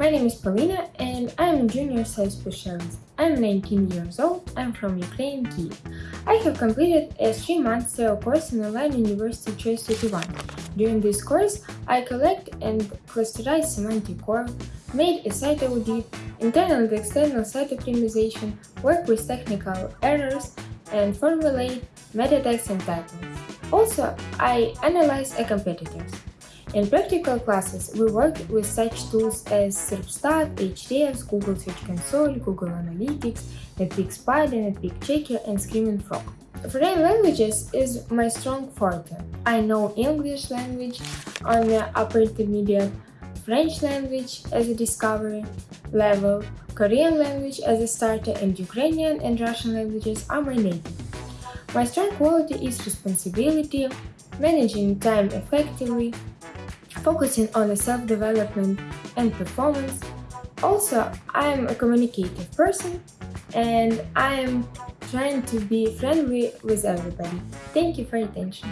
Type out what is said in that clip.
My name is Polina and I'm a junior sales specialist. I'm 19 years old, I'm from Ukraine, Kiev. I have completed a 3-month SEO course in Online University Choice 31. During this course, I collect and clusterize semantic core, made a site audit, internal and external site optimization, work with technical errors, and formulate meta tags and titles. Also, I analyze a competitors. In practical classes, we work with such tools as Serpstat, Ahrefs, Google Search Console, Google Analytics, NetPeak Spider, NetPeak Checker, and Screaming Frog. Foreign languages is my strong forte. I know English language on the upper intermediate, French language as a discovery level, Korean language as a starter, and Ukrainian and Russian languages are my native. My strong quality is responsibility, managing time effectively, focusing on self-development and performance. Also, I'm a communicative person and I'm trying to be friendly with everybody. Thank you for your attention.